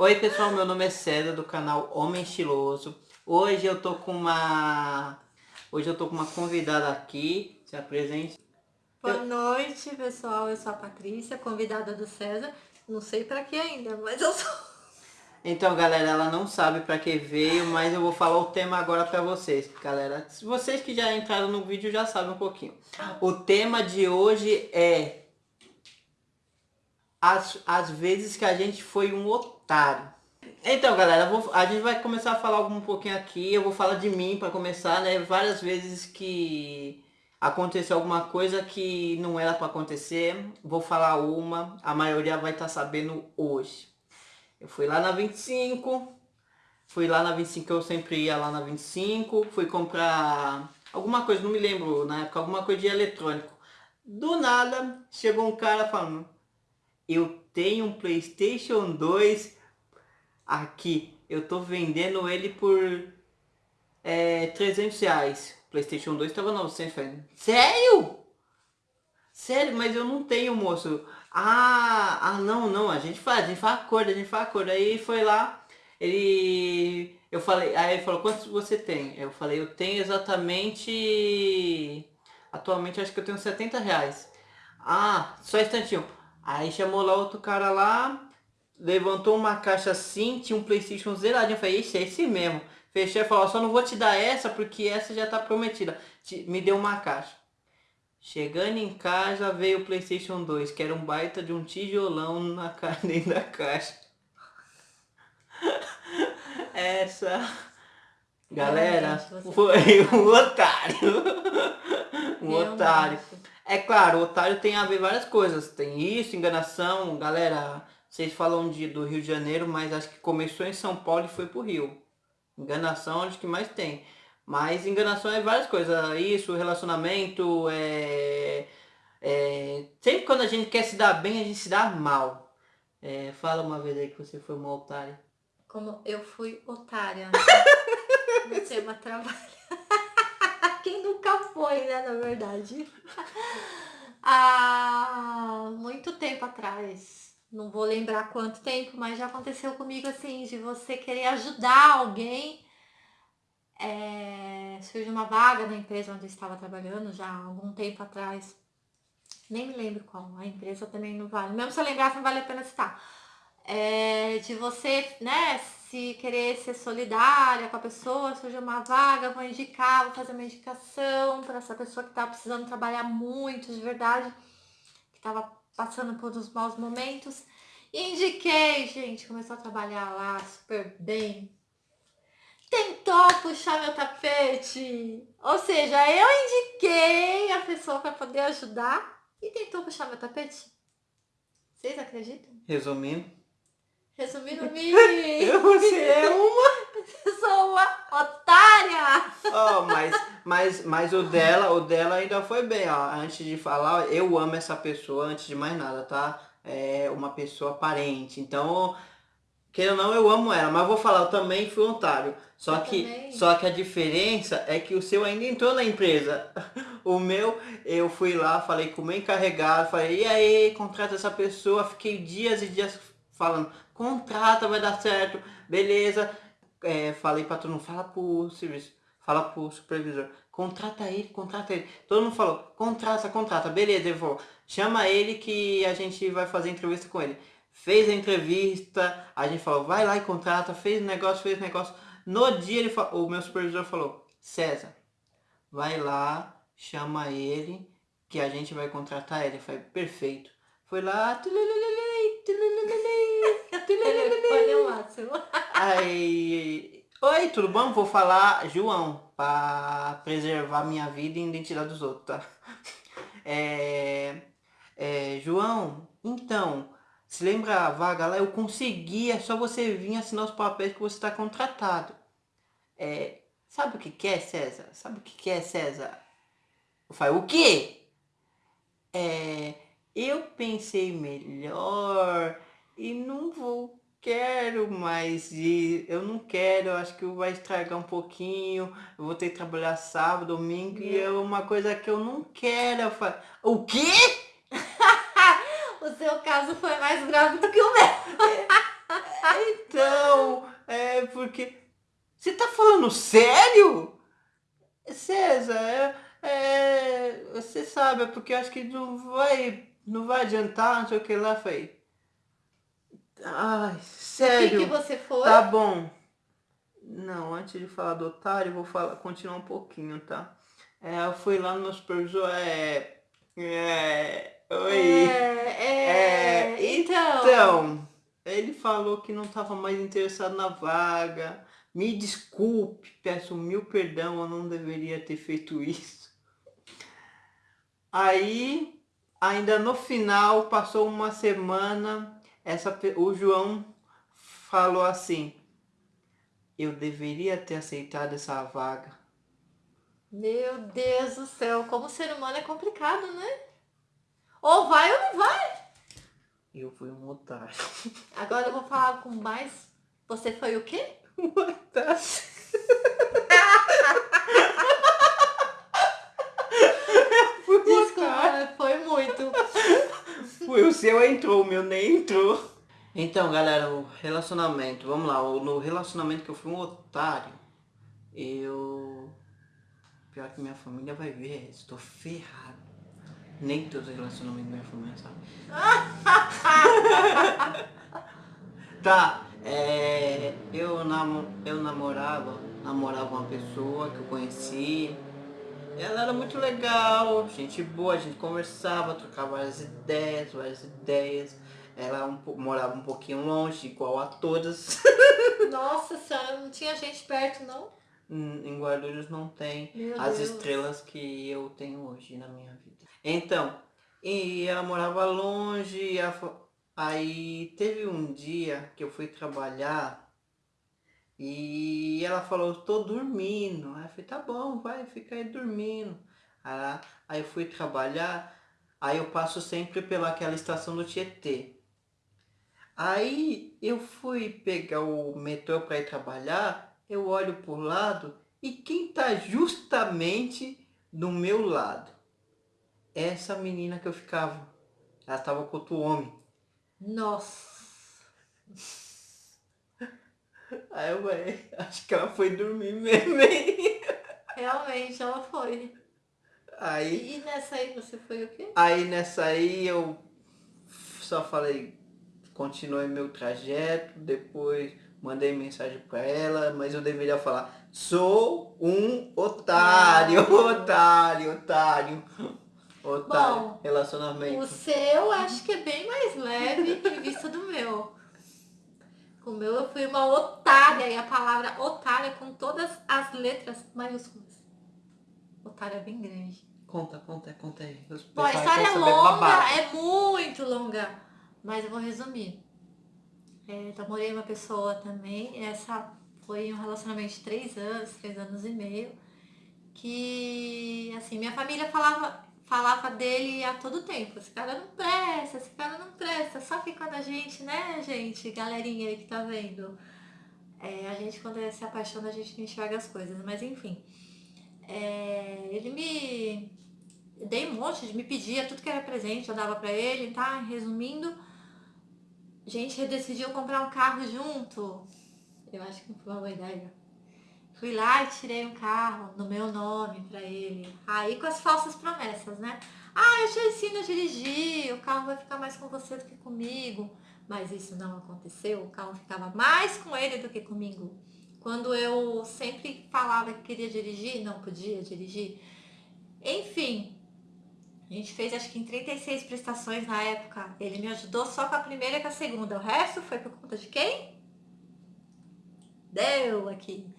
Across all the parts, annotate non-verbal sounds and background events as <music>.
Oi pessoal, meu nome é César do canal Homem Estiloso. Hoje eu tô com uma... Hoje eu tô com uma convidada aqui, se apresente. Boa noite pessoal, eu sou a Patrícia, convidada do César. Não sei pra que ainda, mas eu sou... Então galera, ela não sabe pra que veio, mas eu vou falar o tema agora pra vocês. Galera, vocês que já entraram no vídeo já sabem um pouquinho. O tema de hoje é as, as vezes que a gente foi um otário. Então, galera, vou, a gente vai começar a falar um pouquinho aqui. Eu vou falar de mim para começar, né? Várias vezes que aconteceu alguma coisa que não era para acontecer. Vou falar uma, a maioria vai estar tá sabendo hoje. Eu fui lá na 25, fui lá na 25, eu sempre ia lá na 25, fui comprar alguma coisa, não me lembro na época, alguma coisa de eletrônico. Do nada, chegou um cara falando, eu tenho um Playstation 2 aqui. Eu tô vendendo ele por é, 300 reais. Playstation 2 tava 900 reais. Sério? Sério, mas eu não tenho, moço. Ah, ah não, não, a gente faz, a gente faz acordo, a gente faz acordo. Aí foi lá, ele... Eu falei, aí ele falou, quantos você tem? Eu falei, eu tenho exatamente... Atualmente acho que eu tenho 70 reais. Ah, só um instantinho. Aí chamou lá outro cara lá, levantou uma caixa assim, tinha um Playstation zeradinho. Eu falei, esse é esse mesmo. Fechei e falou, só não vou te dar essa porque essa já tá prometida. Me deu uma caixa. Chegando em casa veio o Playstation 2, que era um baita de um tijolão na <laughs> dentro da caixa. <laughs> Essa... Galera, foi um otário. <laughs> um otário. É claro, o otário tem a ver várias coisas. Tem isso, enganação, galera. Vocês falam de, do Rio de Janeiro, mas acho que começou em São Paulo e foi pro Rio. Enganação acho que mais tem. Mas enganação é várias coisas. Isso, relacionamento, é, é... Sempre quando a gente quer se dar bem, a gente se dá mal. É, fala uma vez aí que você foi uma otária. Como eu fui otária. <laughs> no tema trabalho. Quem nunca foi, né, na verdade. <laughs> Há muito tempo atrás, não vou lembrar quanto tempo, mas já aconteceu comigo assim, de você querer ajudar alguém. É, surgiu uma vaga na empresa onde eu estava trabalhando já há algum tempo atrás. Nem me lembro qual, a empresa também não vale. Mesmo se eu lembrar, não vale a pena citar. É, de você, né, se querer ser solidária com a pessoa, surgiu uma vaga, vou indicar, vou fazer uma indicação para essa pessoa que está precisando trabalhar muito, de verdade, que estava passando por uns maus momentos. Indiquei, gente, começou a trabalhar lá super bem. Tentou puxar meu tapete. Ou seja, eu indiquei a pessoa para poder ajudar e tentou puxar meu tapete. Vocês acreditam? Resumindo, Resumindo-me, <laughs> você é uma... sou uma otária. Oh, mas, mas, mas o dela, o dela ainda foi bem, ó. Antes de falar, eu amo essa pessoa antes de mais nada, tá? É uma pessoa parente. Então, queira ou não, eu amo ela. Mas vou falar, eu também fui otário. Só Eu que, também. só que a diferença é que o seu ainda entrou na empresa. <laughs> O meu, eu fui lá, falei com o meu encarregado, falei, e aí, contrata essa pessoa. Fiquei dias e dias falando, contrata, vai dar certo, beleza. É, falei pra todo mundo, fala pro serviço, fala pro supervisor, contrata ele, contrata ele. Todo mundo falou, contrata, contrata, beleza, ele falou, chama ele que a gente vai fazer entrevista com ele. Fez a entrevista, a gente falou, vai lá e contrata, fez negócio, fez negócio. No dia ele falou, o meu supervisor falou, César, vai lá, chama ele, que a gente vai contratar ele. Eu falei, perfeito. Foi lá, tululululei, tululululei, <laughs> Telefone é o máximo. Aí, oi, tudo bom? Vou falar João, para preservar minha vida e identidade dos outros, tá? <laughs> É, é, João, então, se lembra a vaga lá? Eu consegui, é só você vir assinar os papéis que você está contratado. É, sabe o que que é, César? Sabe o que que é, César? Eu falei, o quê? É, eu pensei melhor e não vou, quero mais ir, eu não quero, eu acho que vai estragar um pouquinho, eu vou ter que trabalhar sábado, domingo e é uma coisa que eu não quero. Eu falei, o quê? <laughs> O seu caso foi mais grave do que o meu. então, é porque... Você tá falando sério? César, é, é, você sabe, é porque eu acho que não vai, não vai adiantar, não sei o que lá, foi. Ai, sério. O que, que você foi? Tá bom. Não, antes de falar do otário, vou falar, continuar um pouquinho, tá? É, eu fui lá no supervisor, é... É... Oi. É, é, É, então. Então, ele falou que não estava mais interessado na vaga. Me desculpe, peço mil perdão, eu não deveria ter feito isso. Aí, ainda no final, passou uma semana, essa, o João falou assim, eu deveria ter aceitado essa vaga. Meu Deus do céu, como ser humano é complicado, né? Ou vai ou não vai. Eu fui um otário. Agora eu vou falar com mais. Você foi o quê? <laughs> Um otário. Fui um otário. Desculpa, foi muito. Foi o seu entrou, o meu nem entrou. Então, galera, o relacionamento, vamos lá, no relacionamento que eu fui um otário, eu... Pior que minha família vai ver, estou ferrado. Nem todos os relacionamentos da minha família sabem. <laughs> tá, é, eu, namo, eu namorava, namorava uma pessoa que eu conheci. Ela era muito legal, gente boa, a gente conversava, trocava várias ideias, várias ideias. Ela um morava um pouquinho longe, igual a todas. <laughs> Nossa senhora, não tinha gente perto, não? Hum, em Guarulhos não tem Meu as Deus. estrelas que eu tenho hoje na minha vida. Então, e ela morava longe, ela aí teve um dia que eu fui trabalhar e ela falou, tô dormindo. Aí eu falei, tá bom, vai, fica aí dormindo. Aí, ela- aí eu fui trabalhar, aí eu passo sempre pelaquela estação do Tietê. Aí eu fui pegar o metrô para ir trabalhar, eu olho pro lado e quem tá justamente do meu lado? Essa menina que eu ficava. Ela tava com outro homem. Nossa. Aí eu falei, acho que ela foi dormir mesmo. hein? Realmente ela foi. Aí, E nessa aí você foi o quê? aí nessa aí eu só falei, continuei meu trajeto, depois mandei mensagem pra ela, mas eu deveria falar, sou um otário, otário, otário. Otário, Bom, relacionamento. O seu acho que é bem mais leve em vista do meu. O meu eu fui uma otária, e a palavra otária com todas as letras maiúsculas. Otária é bem grande. Conta, conta, conta aí. Os Bom, a história é longa, é muito longa, mas eu vou resumir. É, namorei uma pessoa também, essa foi um relacionamento de três anos, três anos e meio, que, assim, minha família falava, falava dele a todo tempo, esse cara não presta, esse cara não presta, só que quando a gente, né, gente, galerinha aí que tá vendo, é, a gente quando se apaixona, a gente não enxerga as coisas, mas enfim. É, ele me dei um monte de me pedia tudo que era presente, eu dava pra ele, tá? Resumindo, a gente decidiu comprar um carro junto. Eu acho que não foi uma boa ideia. Fui lá e tirei um carro no meu nome pra ele. Aí com as falsas promessas, né? Ah, eu te ensino a dirigir, o carro vai ficar mais com você do que comigo. Mas isso não aconteceu, o carro ficava mais com ele do que comigo. Quando eu sempre falava que queria dirigir, não podia dirigir. Enfim, a gente fez acho que em 36 prestações na época. Ele me ajudou só com a primeira e com a segunda. O resto foi por conta de quem? Deu aqui.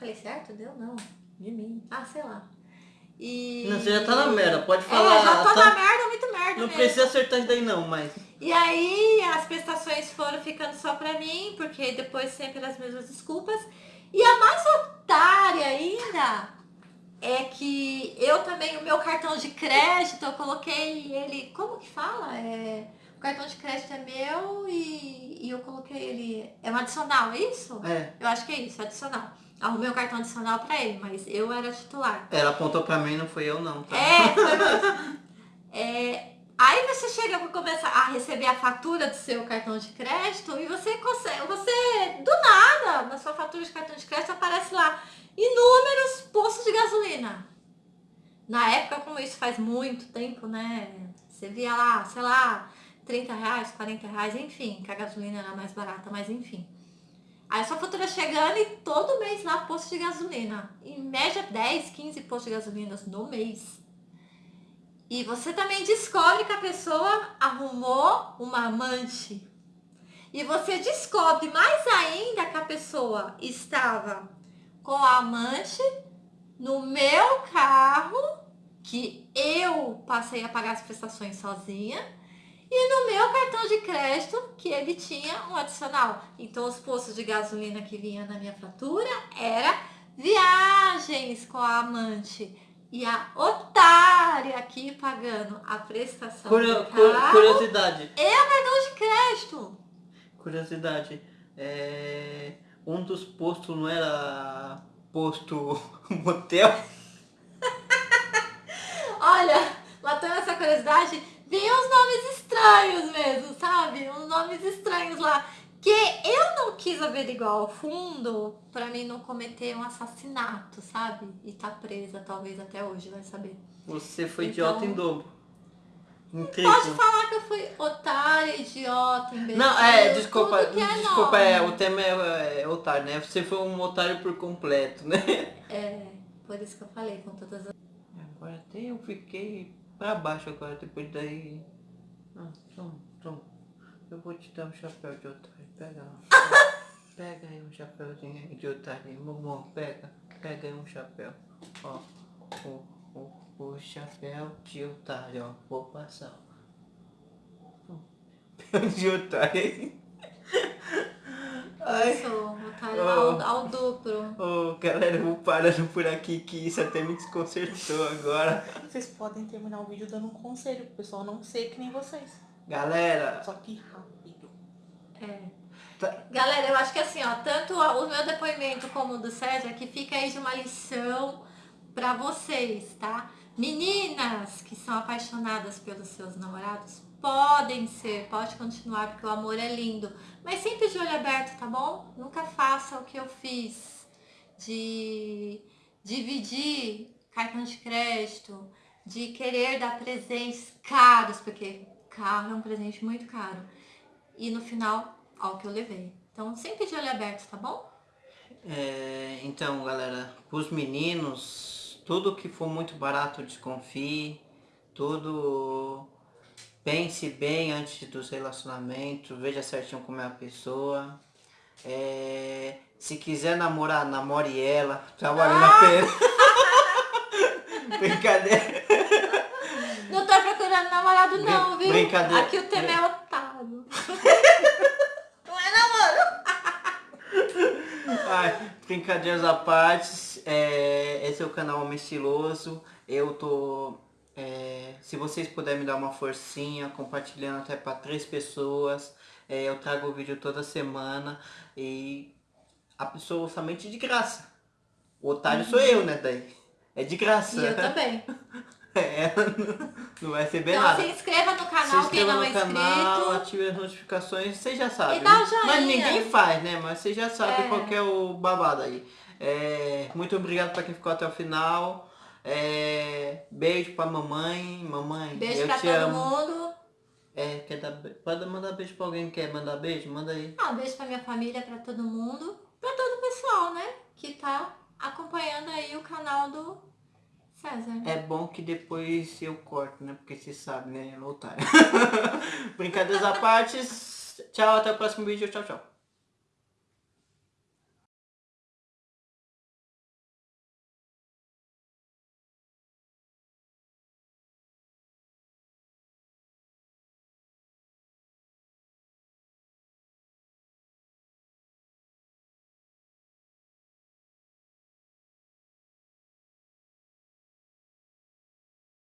Falei, certo? Deu não. De mim. Ah, sei lá. E... Não, você já tá na merda, pode É, falar. já tô tá- na merda, muito merda Não mesmo. precisa acertar isso daí não, mas. E aí as prestações foram ficando só pra mim, porque depois sempre as mesmas desculpas. E a mais otária ainda é que eu também, o meu cartão de crédito, eu coloquei ele. Como que fala? É, o cartão de crédito é meu e, e eu coloquei ele. É um adicional, é isso? É. Eu acho que é isso, adicional. Arrumei um cartão adicional pra ele, mas eu era titular. Ela apontou pra mim, não fui eu não, tá? É, foi mesmo. É, Aí você chega para começar a receber a fatura do seu cartão de crédito e você consegue, você do nada, na sua fatura de cartão de crédito aparece lá inúmeros postos de gasolina. Na época, como isso faz muito tempo, né? Você via lá, sei lá, 30 reais, 40 reais, enfim, que a gasolina era mais barata, mas enfim. Aí sua fatura chegando e todo mês lá posto de gasolina. Em média 10, 15 postos de gasolina no mês. E você também descobre que a pessoa arrumou uma amante. E você descobre mais ainda que a pessoa estava com a amante no meu carro, que eu passei a pagar as prestações sozinha, e no meu cartão de crédito, que ele tinha um adicional. Então os postos de gasolina que vinha na minha fatura era viagens com a amante e a otária aqui pagando a prestação Curio, curiosidade. e o cartão de crédito. Curiosidade. É, um dos postos não era posto <laughs> motel? <laughs> Olha, matando essa curiosidade, vinham uns nomes estranhos mesmo, sabe? Uns nomes estranhos lá. Que eu não quis averiguar ao fundo pra mim não cometer um assassinato, sabe? E tá presa, talvez até hoje, vai saber. Você foi Então- idiota em dobro. Em Pode falar que eu fui otária, idiota, imbecil. Não, é, desculpa, é desculpa, nome. é, o tema é, é otário, né? Você foi um otário por completo, né? É, por isso que eu falei com todas as... Agora até eu fiquei pra baixo agora, depois daí... Ah, toma, toma. Eu vou te dar um chapéu de otário, pega lá. <laughs> Pega aí um chapéuzinho de otário, mamão, pega. Pega aí um chapéu. Ó, o, o, o chapéu de otário, ó. Vou passar, ó. <laughs> Chapéu de otário. Ai. Eu sou otária Oh. ao, ao duplo. Ô, galera, eu vou parando por aqui que isso até me desconcertou agora. Vocês podem terminar o vídeo dando um conselho pro pessoal não ser que nem vocês. Galera, Só que rápido. É. Tá. Galera, eu acho que assim, ó, tanto o meu depoimento como o do César, que fica aí de uma lição pra vocês, tá? Meninas que são apaixonadas pelos seus namorados, podem ser, pode continuar, porque o amor é lindo. Mas sempre de olho aberto, tá bom? Nunca faça o que eu fiz de dividir cartão de crédito, de querer dar presentes caros, porque carro é um presente muito caro. E no final, ao que eu levei. Então, sempre de olho aberto, tá bom? é, então, galera, os meninos, tudo que for muito barato, desconfie. Tudo pense bem antes dos relacionamentos, veja certinho como é a pessoa. É, se quiser namorar, namore ela, tá valendo a pena. Brincadeira. Não tô procurando namorado não, viu? brincadeira. Aqui o tema é otário. <laughs> Ai, brincadeiras à parte, é, esse é o canal Homem Estiloso. Eu tô. É, se vocês puderem me dar uma forcinha, compartilhando até para três pessoas. é, eu trago o vídeo toda semana e a pessoa somente de graça. O otário sou eu, né, daí? É de graça. E eu também. <laughs> É, não vai receber Então nada. se inscreva no Se canal, quem inscreva não é no canal, inscrito. ative as notificações, vocês já sabem. E dá né? joinha. Mas ninguém faz, né? Mas vocês já sabem É. qual que é o babado aí. É, muito obrigado pra quem ficou até o final. É, beijo pra mamãe. Mamãe, Beijo eu pra todo amo. mundo. É, quer dar, pode mandar beijo pra alguém que quer mandar beijo? Manda aí. Ah, um beijo pra minha família, pra todo mundo. Pra todo o pessoal, né? Que tá acompanhando aí o canal do César. É bom que depois eu corto, né? Porque você sabe, né? É otário. <laughs> Brincadeiras à parte. Tchau, até o próximo vídeo. Tchau, tchau.